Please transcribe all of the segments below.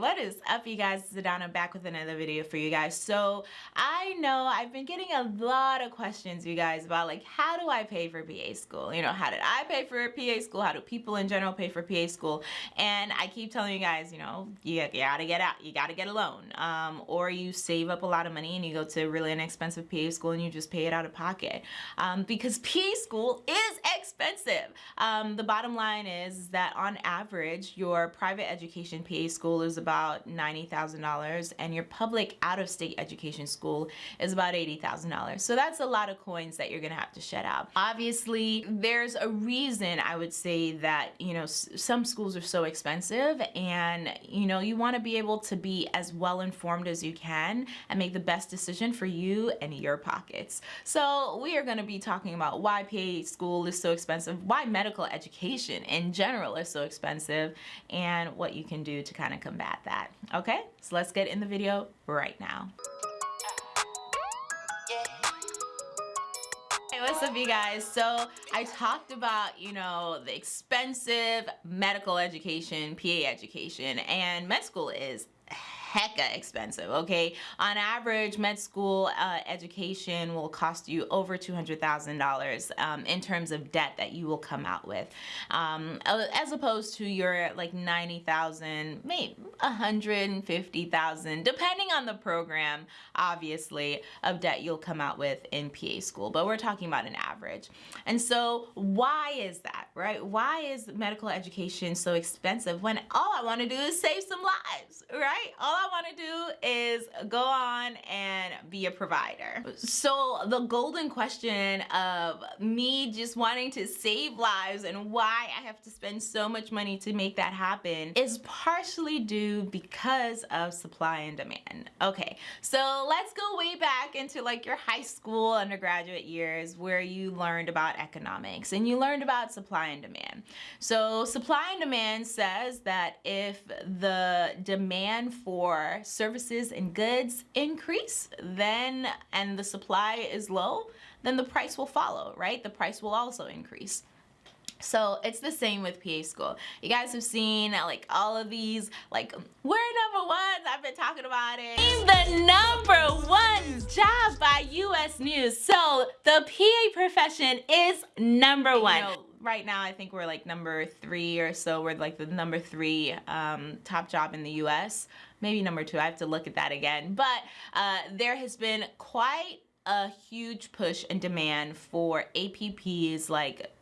What is up you guys, it's Adana back with another video for you guys. So I know I've been getting a lot of questions you guys about like how do I pay for PA school? You know, how did I pay for PA school? How do people in general pay for PA school? And I keep telling you guys, you know, you, gotta get out, you gotta get a loan. Um, or you save up a lot of money and you go to really inexpensive PA school and you just pay it out of pocket. Um, because PA school is expensive. Um, the bottom line is that on average, your private education PA school is about about $90,000 and your public out-of-state education school is about $80,000. So that's a lot of coins that you're gonna have to shed out. Obviously, there's a reason I would say that, you know, some schools are so expensive and, you know, you wanna be able to be as well informed as you can and make the best decision for you and your pockets. So we are gonna be talking about why PA school is so expensive, why medical education in general is so expensive, and what you can do to kind of combat that. Okay, so let's get in the video right now. Hey, what's up you guys? So I talked about, you know, the expensive medical education, PA education, and med school is hecka expensive, okay? On average, med school uh, education will cost you over $200,000 um, in terms of debt that you will come out with, um, as opposed to your like 90,000, maybe 150,000, depending on the program, obviously, of debt you'll come out with in PA school, but we're talking about an average. And so why is that, right? Why is medical education so expensive when all I wanna do is save some lives, right? All I want to do is go on and be a provider. So the golden question of me just wanting to save lives and why I have to spend so much money to make that happen is partially due because of supply and demand. Okay, so let's go way back into like your high school undergraduate years where you learned about economics and you learned about supply and demand. So supply and demand says that if the demand for for services and goods increase, then, and the supply is low, then the price will follow, right? The price will also increase. So it's the same with PA school. You guys have seen like all of these, like we're number ones. I've been talking about it. The number one job by US News. So the PA profession is number one. You know, right now I think we're like number three or so. We're like the number three um, top job in the US. Maybe number two. I have to look at that again. But uh, there has been quite a huge push and demand for APPs like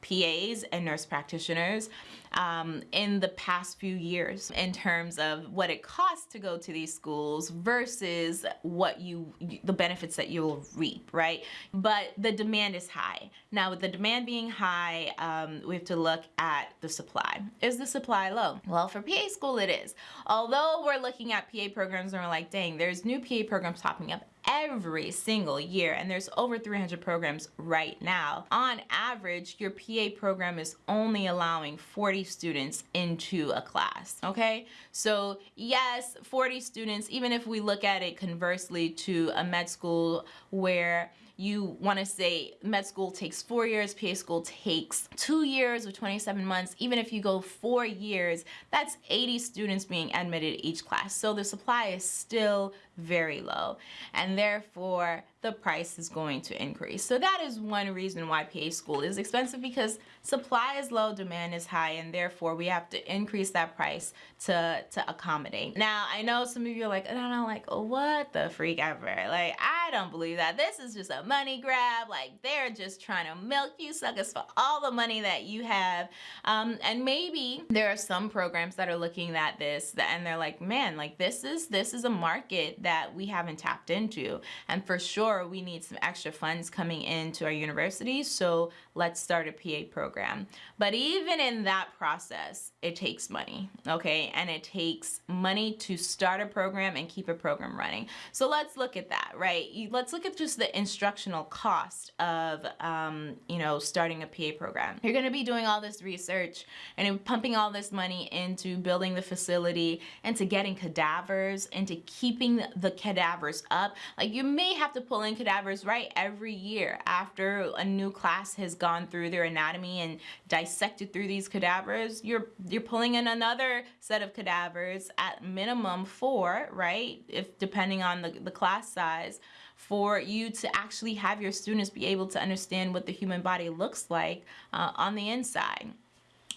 PAs and nurse practitioners um, in the past few years in terms of what it costs to go to these schools versus what you the benefits that you'll reap right? But the demand is high. Now with the demand being high um, we have to look at the supply. Is the supply low? Well for PA school it is. Although we're looking at PA programs and we're like dang there's new PA programs popping up every single year and there's over 300 programs right now. On average, your PA program is only allowing 40 students into a class, okay? So yes, 40 students, even if we look at it conversely to a med school where you want to say med school takes four years, PA school takes two years or 27 months. Even if you go four years, that's 80 students being admitted each class. So the supply is still very low and therefore the price is going to increase. So that is one reason why PA school is expensive because supply is low, demand is high, and therefore we have to increase that price to, to accommodate. Now, I know some of you are like, I don't like, oh, what the freak ever? Like, I don't believe that. This is just a money grab. Like, they're just trying to milk you suckers for all the money that you have. Um, and maybe there are some programs that are looking at this and they're like, man, like this is, this is a market that we haven't tapped into. And for sure, we need some extra funds coming into our university, so let's start a PA program. But even in that process, it takes money, okay? And it takes money to start a program and keep a program running. So let's look at that, right? Let's look at just the instructional cost of, um, you know, starting a PA program. You're going to be doing all this research and pumping all this money into building the facility, into getting cadavers, into keeping the cadavers up. Like you may have to pull in cadavers right every year after a new class has gone through their anatomy and dissected through these cadavers. You're you're pulling in another set of cadavers at minimum four, right? If depending on the, the class size for you to actually have your students be able to understand what the human body looks like uh, on the inside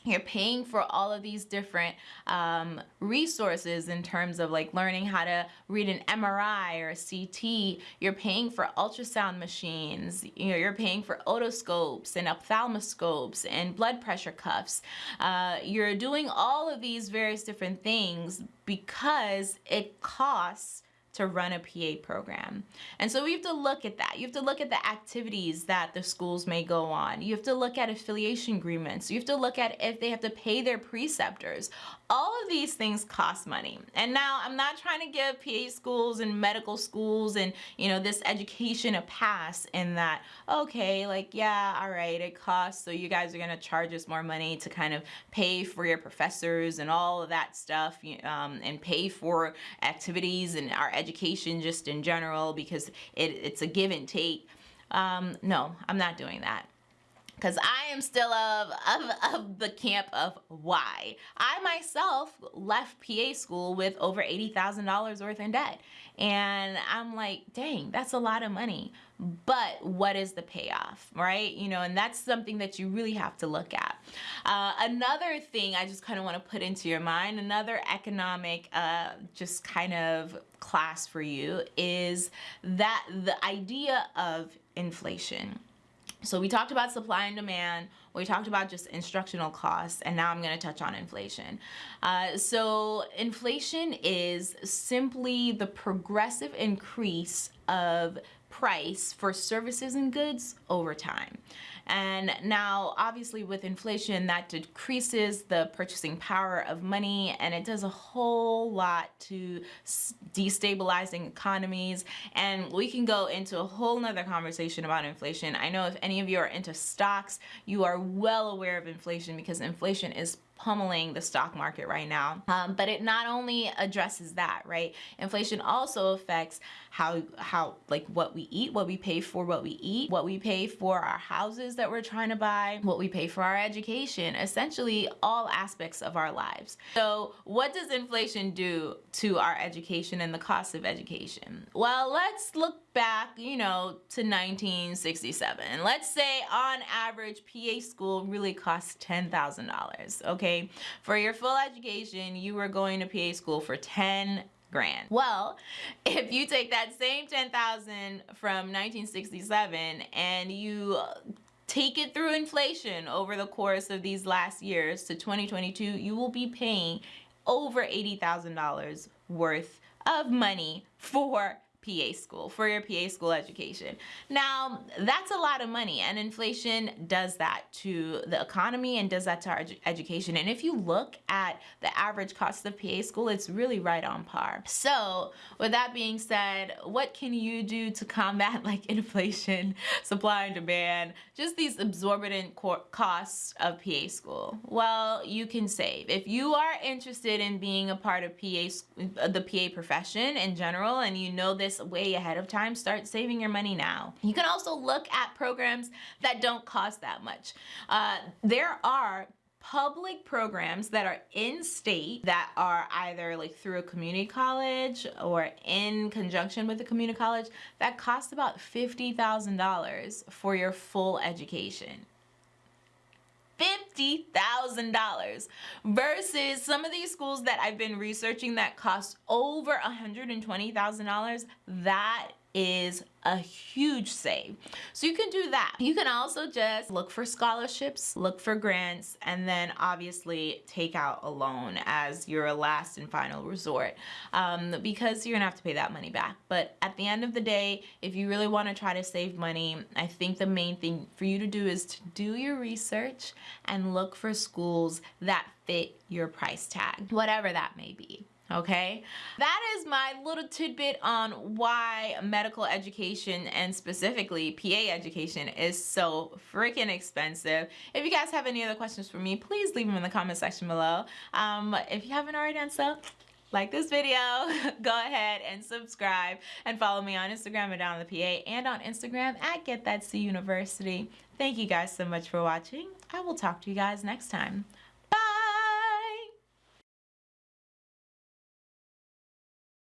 you're paying for all of these different um, resources in terms of like learning how to read an MRI or a CT. You're paying for ultrasound machines. You know, you're paying for otoscopes and ophthalmoscopes and blood pressure cuffs. Uh, you're doing all of these various different things because it costs to run a PA program. And so we have to look at that. You have to look at the activities that the schools may go on. You have to look at affiliation agreements. You have to look at if they have to pay their preceptors. All of these things cost money. And now I'm not trying to give PA schools and medical schools and, you know, this education a pass in that, okay, like, yeah, all right, it costs. So you guys are going to charge us more money to kind of pay for your professors and all of that stuff um, and pay for activities and our education education just in general because it, it's a give and take. Um, no, I'm not doing that because I am still of, of, of the camp of why. I myself left PA school with over $80,000 worth in debt. And I'm like, dang, that's a lot of money. But what is the payoff, right? You know, and that's something that you really have to look at. Uh, another thing I just kind of want to put into your mind, another economic uh, just kind of class for you is that the idea of inflation so we talked about supply and demand, we talked about just instructional costs, and now I'm going to touch on inflation. Uh, so inflation is simply the progressive increase of price for services and goods over time. And now, obviously, with inflation, that decreases the purchasing power of money and it does a whole lot to destabilizing economies. And we can go into a whole nother conversation about inflation. I know if any of you are into stocks, you are well aware of inflation because inflation is pummeling the stock market right now. Um, but it not only addresses that, right? Inflation also affects how, how, like what we eat, what we pay for what we eat, what we pay for our houses that we're trying to buy, what we pay for our education, essentially all aspects of our lives. So what does inflation do to our education and the cost of education? Well, let's look back, you know, to 1967. Let's say on average, PA school really costs $10,000, okay? For your full education, you were going to PA school for 10 grand. Well, if you take that same 10,000 from 1967 and you take it through inflation over the course of these last years to 2022, you will be paying over $80,000 worth of money for PA school, for your PA school education. Now, that's a lot of money and inflation does that to the economy and does that to our education. And if you look at the average cost of PA school, it's really right on par. So with that being said, what can you do to combat like inflation, supply and demand, just these exorbitant costs of PA school? Well, you can save. If you are interested in being a part of PA, uh, the PA profession in general, and you know way ahead of time, start saving your money now. You can also look at programs that don't cost that much. Uh, there are public programs that are in state that are either like through a community college or in conjunction with a community college that cost about $50,000 for your full education. $50,000 versus some of these schools that I've been researching that cost over $120,000. That is a huge save. So you can do that. You can also just look for scholarships, look for grants, and then obviously take out a loan as your last and final resort um, because you're gonna have to pay that money back. But at the end of the day, if you really wanna try to save money, I think the main thing for you to do is to do your research and look for schools that fit your price tag, whatever that may be. Okay? That is my little tidbit on why medical education and specifically PA education is so freaking expensive. If you guys have any other questions for me, please leave them in the comment section below. Um, if you haven't already done so, like this video, go ahead and subscribe and follow me on Instagram at Down the PA and on Instagram at Get That C University. Thank you guys so much for watching. I will talk to you guys next time.